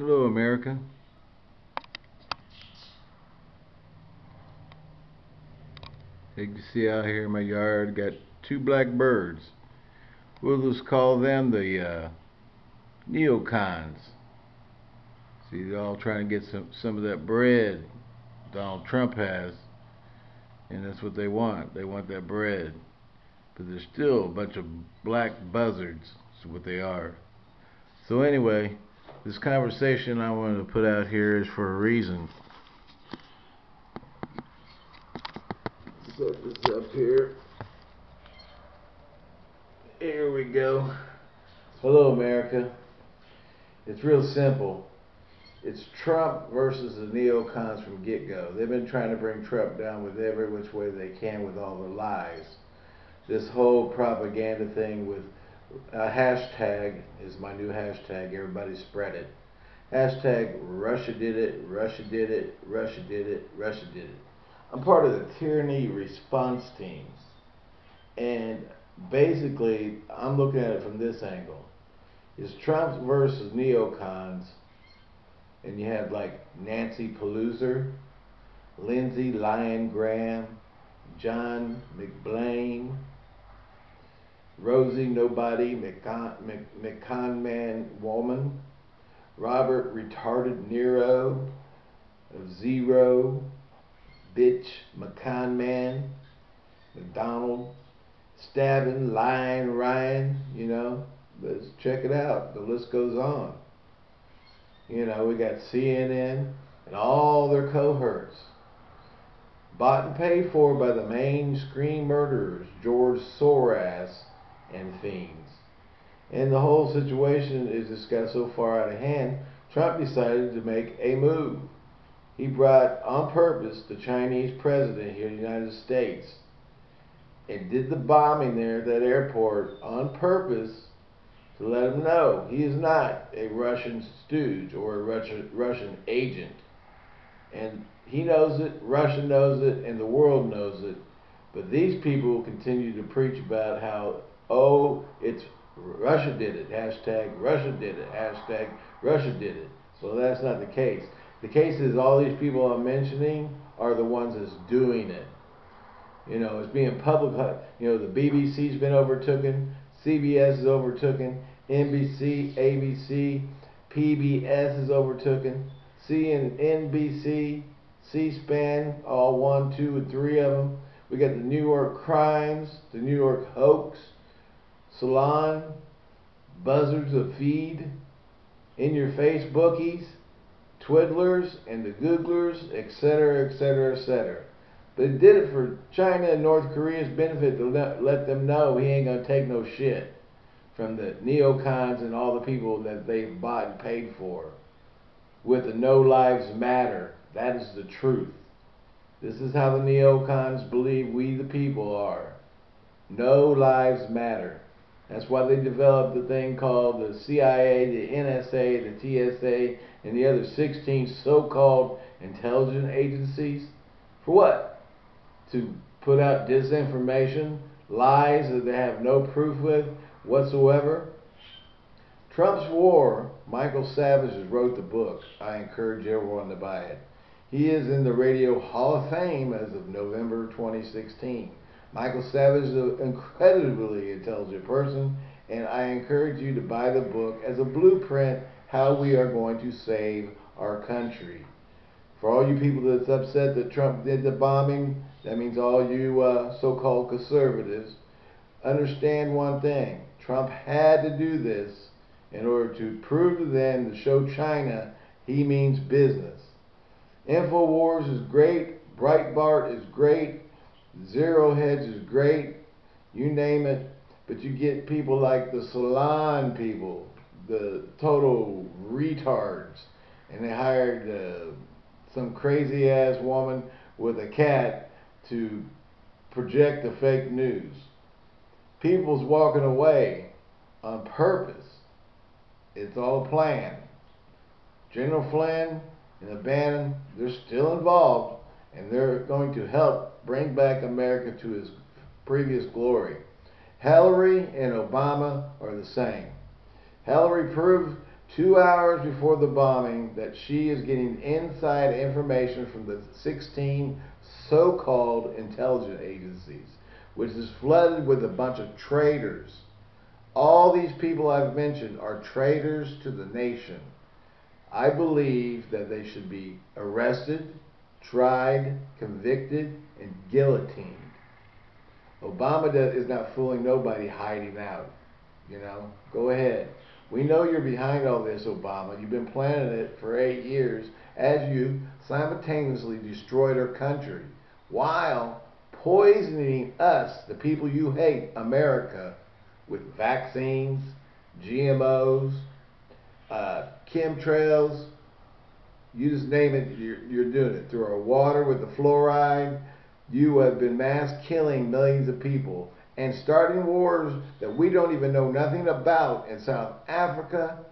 Hello, America. You can see out here in my yard, got two black birds. We'll just call them the uh, neocons. See, they're all trying to get some some of that bread Donald Trump has, and that's what they want. They want that bread, but they're still a bunch of black buzzards. Is what they are. So anyway, this conversation I wanted to put out here is for a reason. Set this up here. Here we go. Hello, America. It's real simple. It's Trump versus the neocons from get go. They've been trying to bring Trump down with every which way they can with all the lies. This whole propaganda thing with a hashtag is my new hashtag. Everybody spread it. Hashtag Russia did it, Russia did it, Russia did it, Russia did it. I'm part of the tyranny response teams. And basically, I'm looking at it from this angle. Is Trump versus neocons, and you have like Nancy Pelosi, Lindsey Lyon Graham, John McBlain, Rosie Nobody McCon, Man Woman, Robert Retarded Nero, Zero, Bitch McCon Man, McDonald, Stabbing, Lying Ryan, you know. Let's check it out. The list goes on. You know, we got CNN and all their cohorts. Bought and paid for by the mainstream murderers, George Soros and fiends. And the whole situation is just got so far out of hand, Trump decided to make a move. He brought on purpose the Chinese president here in the United States and did the bombing there at that airport on purpose to let him know he is not a Russian stooge or a Russian, Russian agent. And he knows it, Russia knows it, and the world knows it. But these people continue to preach about how, oh, it's Russia did it, hashtag Russia did it, hashtag Russia did it. So that's not the case. The case is all these people I'm mentioning are the ones that's doing it. You know, it's being public. Uh, you know, the BBC's been overtaken, CBS is overtaken, NBC, ABC, PBS is overtaken, CNBC, C-SPAN, all one, two, and three of them. We got the New York Crimes, the New York Hoax, Salon, Buzzards of Feed, In Your Face Bookies, Twiddlers, and the Googlers, etc., etc., etc. They did it for China and North Korea's benefit to let, let them know he ain't going to take no shit from the neocons and all the people that they've bought and paid for. With the No Lives Matter. That is the truth. This is how the neocons believe we the people are. No lives matter. That's why they developed the thing called the CIA, the NSA, the TSA, and the other 16 so-called intelligence agencies. For what? To put out disinformation, lies that they have no proof with whatsoever. Trump's War, Michael Savage wrote the book. I encourage everyone to buy it. He is in the Radio Hall of Fame as of November 2016. Michael Savage is an incredibly intelligent person, and I encourage you to buy the book as a blueprint how we are going to save our country. For all you people that's upset that Trump did the bombing, that means all you uh, so-called conservatives, understand one thing. Trump had to do this in order to prove to them, to show China he means business. InfoWars is great. Breitbart is great. Zero Hedge is great, you name it, but you get people like the salon people, the total retards, and they hired uh, some crazy ass woman with a cat to project the fake news. People's walking away on purpose. It's all a plan. General Flynn and the Bannon, they're still involved and they're going to help bring back America to its previous glory. Hillary and Obama are the same. Hillary proved two hours before the bombing that she is getting inside information from the 16 so-called intelligence agencies, which is flooded with a bunch of traitors. All these people I've mentioned are traitors to the nation. I believe that they should be arrested, tried, convicted, and guillotined. Obama is not fooling nobody hiding out. You know, go ahead. We know you're behind all this, Obama. You've been planning it for eight years as you simultaneously destroyed our country while poisoning us, the people you hate, America, with vaccines, GMOs, uh, chemtrails, you just name it, you're, you're doing it. Through our water with the fluoride, you have been mass killing millions of people and starting wars that we don't even know nothing about in South Africa.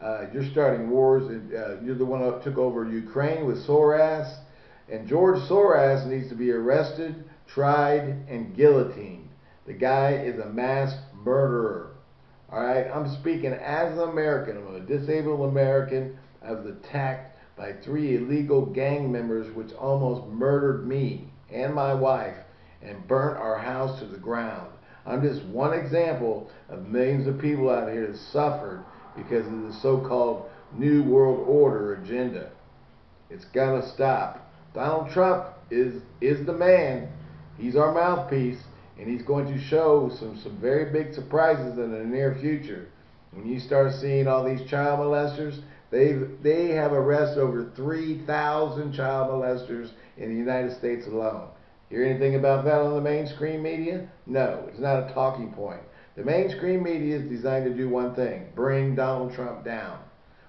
Uh, you're starting wars. Uh, you're the one that took over Ukraine with Soros. And George Soros needs to be arrested, tried, and guillotined. The guy is a mass murderer. All right, I'm speaking as an American. I'm a disabled American. I was attacked by three illegal gang members, which almost murdered me and my wife and burnt our house to the ground. I'm just one example of millions of people out here that suffered because of the so-called New World Order agenda. It's got to stop. Donald Trump is is the man. He's our mouthpiece, and he's going to show some some very big surprises in the near future. When you start seeing all these child molesters, they they have arrested over 3,000 child molesters in the United States alone. Hear anything about that on the mainstream media? No, it's not a talking point. The mainstream media is designed to do one thing bring Donald Trump down.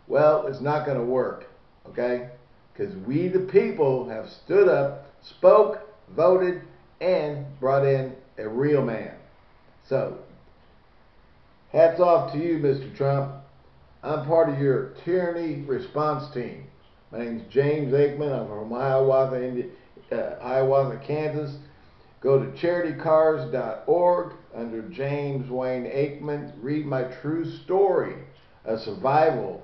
Well, it's not going to work, okay? Because we, the people, have stood up, spoke, voted, and brought in a real man. So, hats off to you, Mr. Trump. I'm part of your tyranny response team. My name is James Aikman. I'm from Hiawatha, Indiana uh, Hiawatha, Kansas. Go to charitycars.org under James Wayne Aikman. Read my true story of survival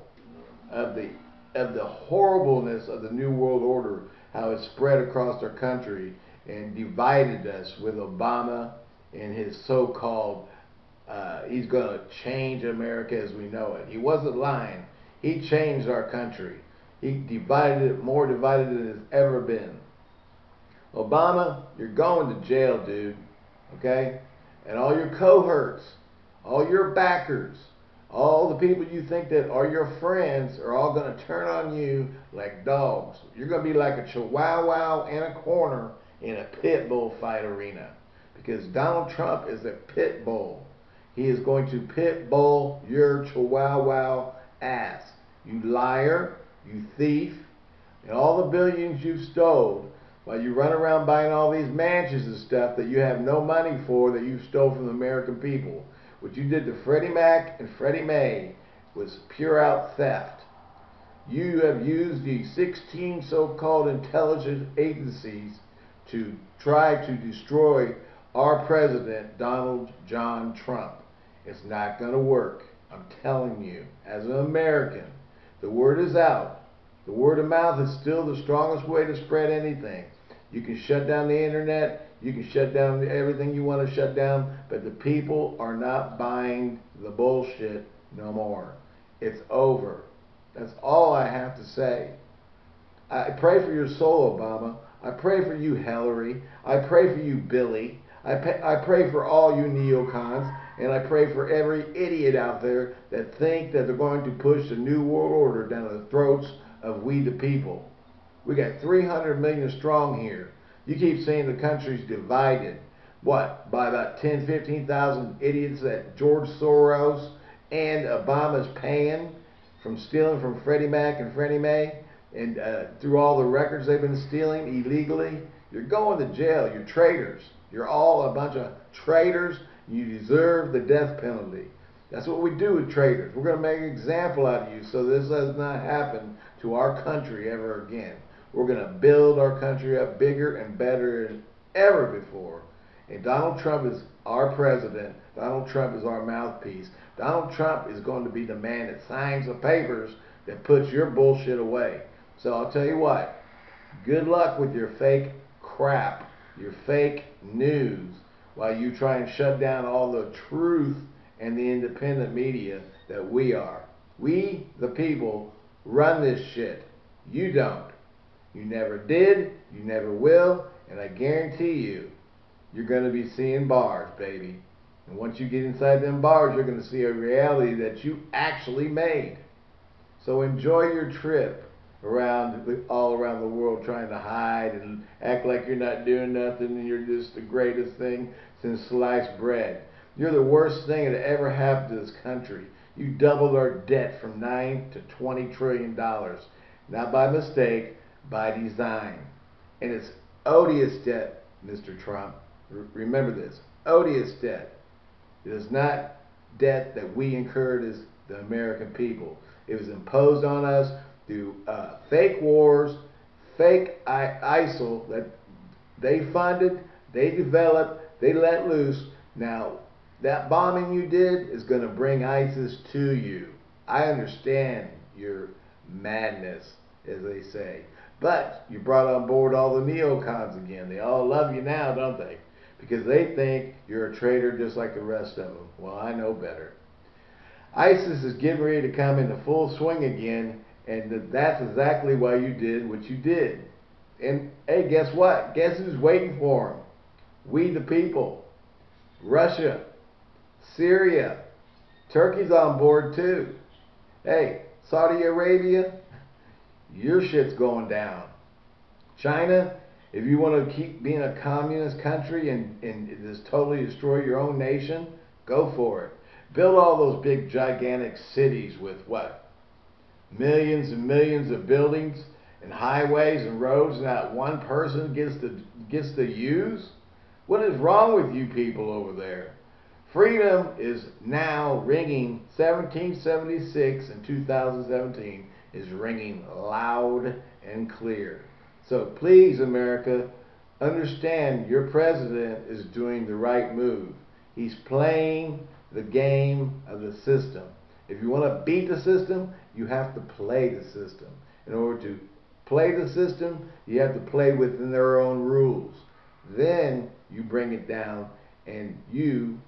of the of the horribleness of the New World Order, how it spread across our country and divided us with Obama and his so-called uh, he's going to change America as we know it. He wasn't lying. He changed our country. He divided it more divided than it's ever been. Obama, you're going to jail, dude. Okay? And all your cohorts, all your backers, all the people you think that are your friends are all going to turn on you like dogs. You're going to be like a chihuahua in a corner in a pit bull fight arena. Because Donald Trump is a pit bull. He is going to pit bull your chihuahua ass. You liar, you thief, and all the billions you've stole while you run around buying all these mansions and stuff that you have no money for that you stole from the American people. What you did to Freddie Mac and Freddie Mae was pure out theft. You have used the 16 so-called intelligence agencies to try to destroy our president, Donald John Trump. It's not going to work. I'm telling you, as an American, the word is out. The word of mouth is still the strongest way to spread anything. You can shut down the internet. You can shut down everything you want to shut down. But the people are not buying the bullshit no more. It's over. That's all I have to say. I pray for your soul, Obama. I pray for you, Hillary. I pray for you, Billy. I, pay, I pray for all you neocons. And I pray for every idiot out there that think that they're going to push the New World Order down the throats of we the people. We got 300 million strong here. You keep saying the country's divided. What? By about 10, 15,000 idiots that George Soros and Obama's paying from stealing from Freddie Mac and Freddie Mae and uh, through all the records they've been stealing illegally. You're going to jail. You're traitors. You're all a bunch of traitors. You deserve the death penalty. That's what we do with traitors. We're going to make an example out of you so this does not happen to our country ever again. We're going to build our country up bigger and better than ever before. And Donald Trump is our president. Donald Trump is our mouthpiece. Donald Trump is going to be the man that signs the papers that puts your bullshit away. So I'll tell you what, good luck with your fake crap, your fake news, while you try and shut down all the truth and the independent media that we are. We, the people, run this shit. You don't. You never did, you never will, and I guarantee you, you're going to be seeing bars, baby. And once you get inside them bars, you're going to see a reality that you actually made. So enjoy your trip around all around the world trying to hide and act like you're not doing nothing and you're just the greatest thing since sliced bread. You're the worst thing that ever happened to this country. You doubled our debt from 9 to 20 trillion dollars. Not by mistake, by design. And it's odious debt, Mr. Trump. R remember this. Odious debt. It is not debt that we incurred as the American people. It was imposed on us through uh, fake wars, fake ISIL that they funded, they developed, they let loose. Now, that bombing you did is going to bring ISIS to you. I understand your madness, as they say. But you brought on board all the neocons again. They all love you now, don't they? Because they think you're a traitor just like the rest of them. Well, I know better. ISIS is getting ready to come into full swing again, and that's exactly why you did what you did. And hey, guess what? Guess who's waiting for him? We the people. Russia. Syria. Turkey's on board too. Hey, Saudi Arabia, your shit's going down. China, if you want to keep being a communist country and, and just totally destroy your own nation, go for it. Build all those big gigantic cities with what? Millions and millions of buildings and highways and roads that one person gets to gets to use? What is wrong with you people over there? Freedom is now ringing 1776 and 2017 is ringing loud and clear. So please, America, understand your president is doing the right move. He's playing the game of the system. If you want to beat the system, you have to play the system. In order to play the system, you have to play within their own rules. Then you bring it down and you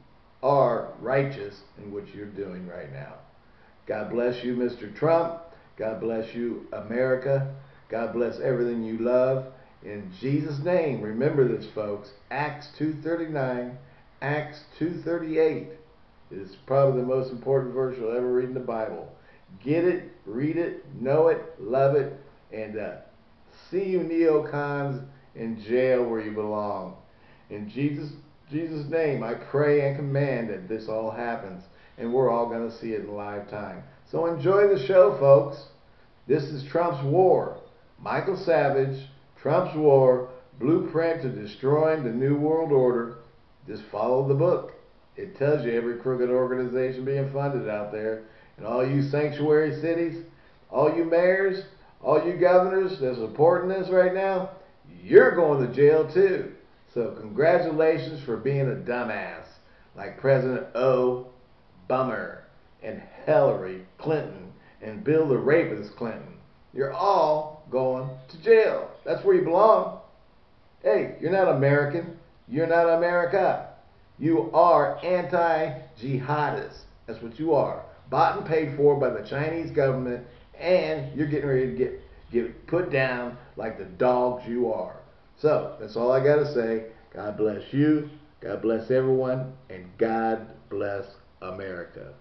are righteous in what you're doing right now. God bless you, Mr. Trump. God bless you, America. God bless everything you love. In Jesus' name, remember this, folks. Acts 2.39, Acts 2.38 is probably the most important verse you'll ever read in the Bible. Get it, read it, know it, love it, and uh, see you neocons in jail where you belong. In Jesus' Jesus' name, I pray and command that this all happens, and we're all going to see it in live time. So enjoy the show, folks. This is Trump's War. Michael Savage, Trump's War, Blueprint to Destroying the New World Order. Just follow the book. It tells you every crooked organization being funded out there. And all you sanctuary cities, all you mayors, all you governors that's supporting this right now, you're going to jail too. So congratulations for being a dumbass like President O. Bummer and Hillary Clinton and Bill the Rapist Clinton. You're all going to jail. That's where you belong. Hey, you're not American. You're not America. You are anti-jihadists. That's what you are. Bought and paid for by the Chinese government, and you're getting ready to get, get put down like the dogs you are. So, that's all I got to say. God bless you. God bless everyone. And God bless America.